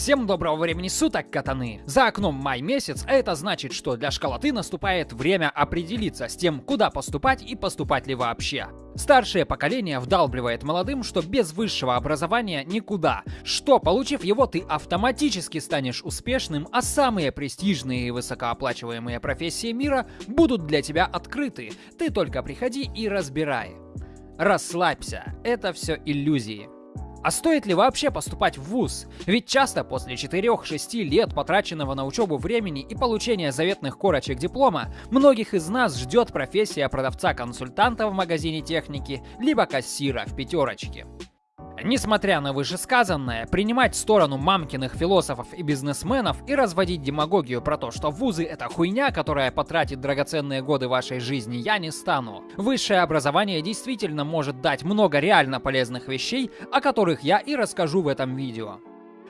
Всем доброго времени суток, катаны! За окном май месяц, а это значит, что для школоты наступает время определиться с тем, куда поступать и поступать ли вообще. Старшее поколение вдалбливает молодым, что без высшего образования никуда, что, получив его, ты автоматически станешь успешным, а самые престижные и высокооплачиваемые профессии мира будут для тебя открыты. Ты только приходи и разбирай. Расслабься, это все иллюзии. А стоит ли вообще поступать в ВУЗ? Ведь часто после 4-6 лет потраченного на учебу времени и получения заветных корочек диплома, многих из нас ждет профессия продавца-консультанта в магазине техники, либо кассира в пятерочке. Несмотря на вышесказанное, принимать сторону мамкиных философов и бизнесменов и разводить демагогию про то, что вузы это хуйня, которая потратит драгоценные годы вашей жизни, я не стану. Высшее образование действительно может дать много реально полезных вещей, о которых я и расскажу в этом видео.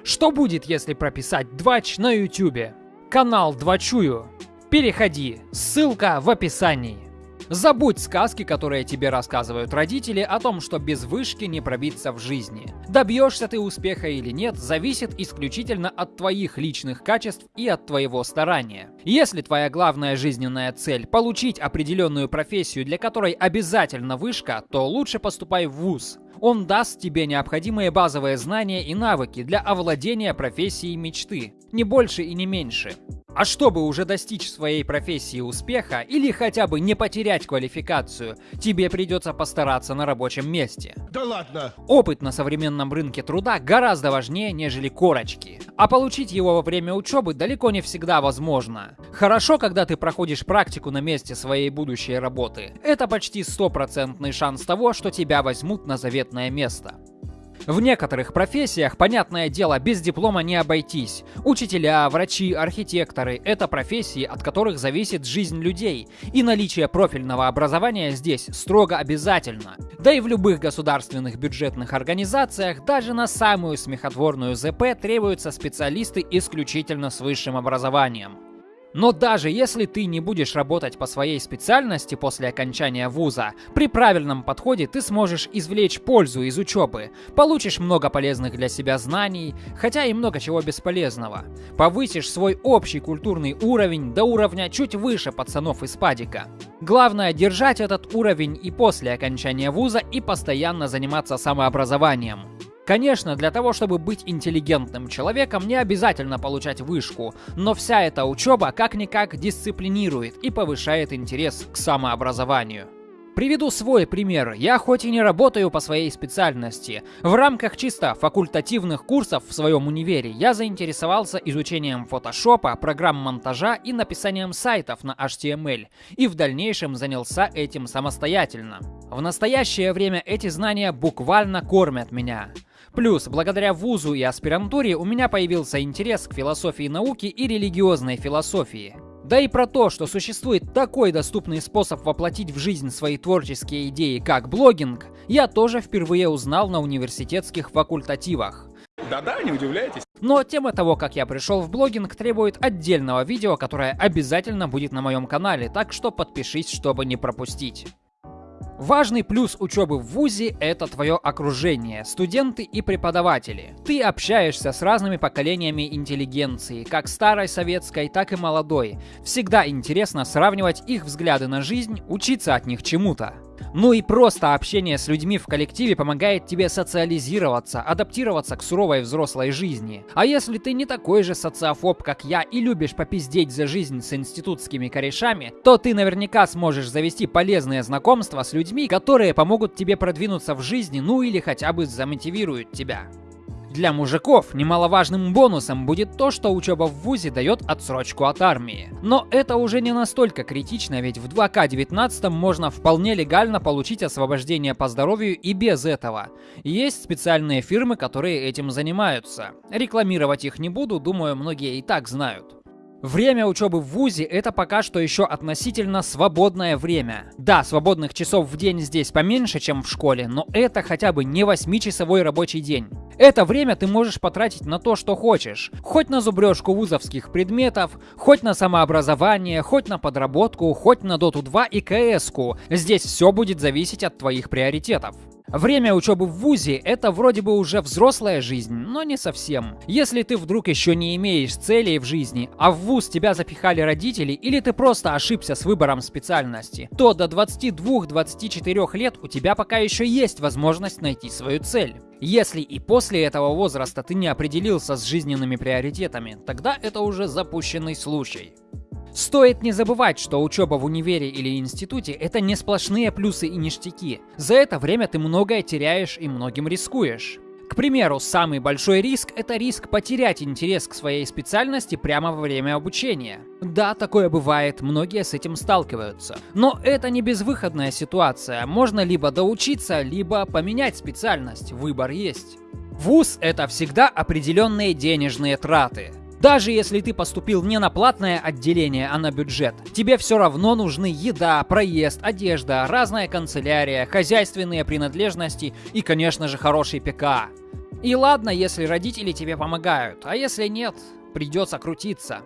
Что будет, если прописать двач на ютюбе? Канал Двачую. Переходи, ссылка в описании. Забудь сказки, которые тебе рассказывают родители о том, что без вышки не пробиться в жизни. Добьешься ты успеха или нет, зависит исключительно от твоих личных качеств и от твоего старания. Если твоя главная жизненная цель – получить определенную профессию, для которой обязательно вышка, то лучше поступай в ВУЗ. Он даст тебе необходимые базовые знания и навыки для овладения профессией мечты. Не больше и не меньше. А чтобы уже достичь своей профессии успеха или хотя бы не потерять квалификацию, тебе придется постараться на рабочем месте. Да ладно! Опыт на современном рынке труда гораздо важнее, нежели корочки. А получить его во время учебы далеко не всегда возможно. Хорошо, когда ты проходишь практику на месте своей будущей работы. Это почти стопроцентный шанс того, что тебя возьмут на заветное место. В некоторых профессиях, понятное дело, без диплома не обойтись. Учителя, врачи, архитекторы – это профессии, от которых зависит жизнь людей. И наличие профильного образования здесь строго обязательно. Да и в любых государственных бюджетных организациях, даже на самую смехотворную ЗП требуются специалисты исключительно с высшим образованием. Но даже если ты не будешь работать по своей специальности после окончания вуза, при правильном подходе ты сможешь извлечь пользу из учебы, получишь много полезных для себя знаний, хотя и много чего бесполезного. Повысишь свой общий культурный уровень до уровня чуть выше пацанов из падика. Главное держать этот уровень и после окончания вуза и постоянно заниматься самообразованием. Конечно, для того, чтобы быть интеллигентным человеком, не обязательно получать вышку, но вся эта учеба как-никак дисциплинирует и повышает интерес к самообразованию. Приведу свой пример. Я хоть и не работаю по своей специальности, в рамках чисто факультативных курсов в своем универе я заинтересовался изучением фотошопа, программ монтажа и написанием сайтов на HTML, и в дальнейшем занялся этим самостоятельно. В настоящее время эти знания буквально кормят меня. Плюс, благодаря вузу и аспирантуре у меня появился интерес к философии науки и религиозной философии. Да и про то, что существует такой доступный способ воплотить в жизнь свои творческие идеи, как блогинг, я тоже впервые узнал на университетских факультативах. Да-да, не удивляйтесь. Но тема того, как я пришел в блогинг, требует отдельного видео, которое обязательно будет на моем канале, так что подпишись, чтобы не пропустить. Важный плюс учебы в ВУЗе – это твое окружение, студенты и преподаватели. Ты общаешься с разными поколениями интеллигенции, как старой советской, так и молодой. Всегда интересно сравнивать их взгляды на жизнь, учиться от них чему-то. Ну и просто общение с людьми в коллективе помогает тебе социализироваться, адаптироваться к суровой взрослой жизни. А если ты не такой же социофоб, как я, и любишь попиздеть за жизнь с институтскими корешами, то ты наверняка сможешь завести полезные знакомства с людьми, которые помогут тебе продвинуться в жизни, ну или хотя бы замотивируют тебя. Для мужиков немаловажным бонусом будет то, что учеба в ВУЗе дает отсрочку от армии. Но это уже не настолько критично, ведь в 2К19 можно вполне легально получить освобождение по здоровью и без этого. Есть специальные фирмы, которые этим занимаются. Рекламировать их не буду, думаю, многие и так знают. Время учебы в ВУЗе это пока что еще относительно свободное время. Да, свободных часов в день здесь поменьше, чем в школе, но это хотя бы не 8-часовой рабочий день. Это время ты можешь потратить на то, что хочешь. Хоть на зубрежку вузовских предметов, хоть на самообразование, хоть на подработку, хоть на Доту 2 и КС-ку. Здесь все будет зависеть от твоих приоритетов. Время учебы в ВУЗе — это вроде бы уже взрослая жизнь, но не совсем. Если ты вдруг еще не имеешь целей в жизни, а в ВУЗ тебя запихали родители или ты просто ошибся с выбором специальности, то до 22-24 лет у тебя пока еще есть возможность найти свою цель. Если и после этого возраста ты не определился с жизненными приоритетами, тогда это уже запущенный случай. Стоит не забывать, что учеба в универе или институте – это не сплошные плюсы и ништяки. За это время ты многое теряешь и многим рискуешь. К примеру, самый большой риск – это риск потерять интерес к своей специальности прямо во время обучения. Да, такое бывает, многие с этим сталкиваются. Но это не безвыходная ситуация, можно либо доучиться, либо поменять специальность, выбор есть. ВУЗ – это всегда определенные денежные траты. Даже если ты поступил не на платное отделение, а на бюджет, тебе все равно нужны еда, проезд, одежда, разная канцелярия, хозяйственные принадлежности и, конечно же, хороший ПК. И ладно, если родители тебе помогают, а если нет, придется крутиться.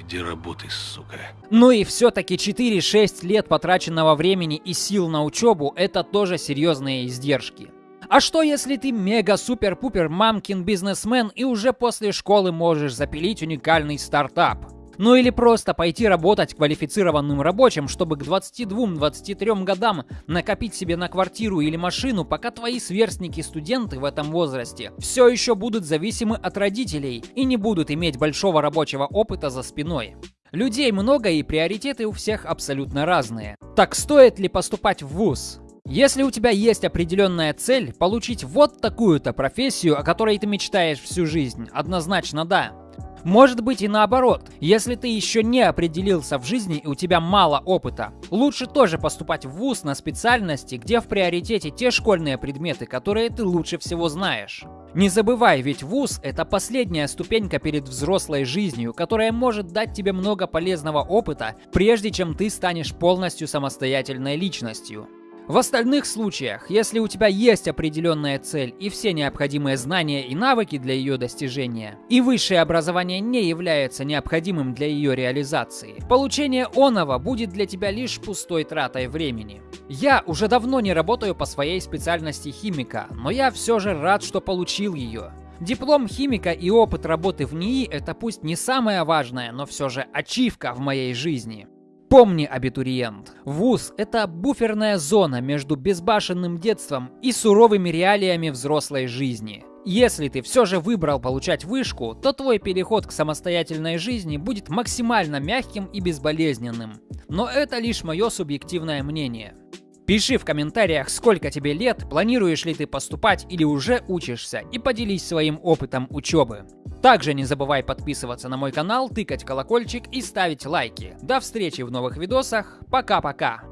Иди работай, сука. Ну и все-таки 4-6 лет потраченного времени и сил на учебу – это тоже серьезные издержки. А что если ты мега-супер-пупер мамкин бизнесмен и уже после школы можешь запилить уникальный стартап? Ну или просто пойти работать квалифицированным рабочим, чтобы к 22-23 годам накопить себе на квартиру или машину, пока твои сверстники-студенты в этом возрасте все еще будут зависимы от родителей и не будут иметь большого рабочего опыта за спиной. Людей много и приоритеты у всех абсолютно разные. Так стоит ли поступать в ВУЗ? Если у тебя есть определенная цель, получить вот такую-то профессию, о которой ты мечтаешь всю жизнь, однозначно да. Может быть и наоборот, если ты еще не определился в жизни и у тебя мало опыта. Лучше тоже поступать в ВУЗ на специальности, где в приоритете те школьные предметы, которые ты лучше всего знаешь. Не забывай, ведь ВУЗ – это последняя ступенька перед взрослой жизнью, которая может дать тебе много полезного опыта, прежде чем ты станешь полностью самостоятельной личностью. В остальных случаях, если у тебя есть определенная цель и все необходимые знания и навыки для ее достижения, и высшее образование не является необходимым для ее реализации, получение оного будет для тебя лишь пустой тратой времени. Я уже давно не работаю по своей специальности химика, но я все же рад, что получил ее. Диплом химика и опыт работы в НИИ – это пусть не самое важное, но все же ачивка в моей жизни. Помни, абитуриент, ВУЗ – это буферная зона между безбашенным детством и суровыми реалиями взрослой жизни. Если ты все же выбрал получать вышку, то твой переход к самостоятельной жизни будет максимально мягким и безболезненным. Но это лишь мое субъективное мнение. Пиши в комментариях, сколько тебе лет, планируешь ли ты поступать или уже учишься, и поделись своим опытом учебы. Также не забывай подписываться на мой канал, тыкать колокольчик и ставить лайки. До встречи в новых видосах. Пока-пока.